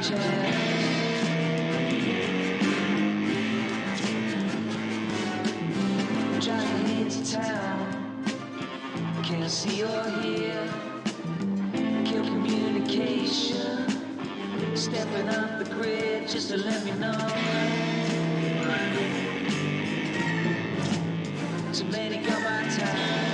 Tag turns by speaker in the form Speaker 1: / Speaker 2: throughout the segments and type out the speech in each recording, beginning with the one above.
Speaker 1: Driving into town, can't see or hear. Kill communication, stepping off the grid just to let me know. Too many got my time.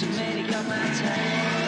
Speaker 1: to make up my time.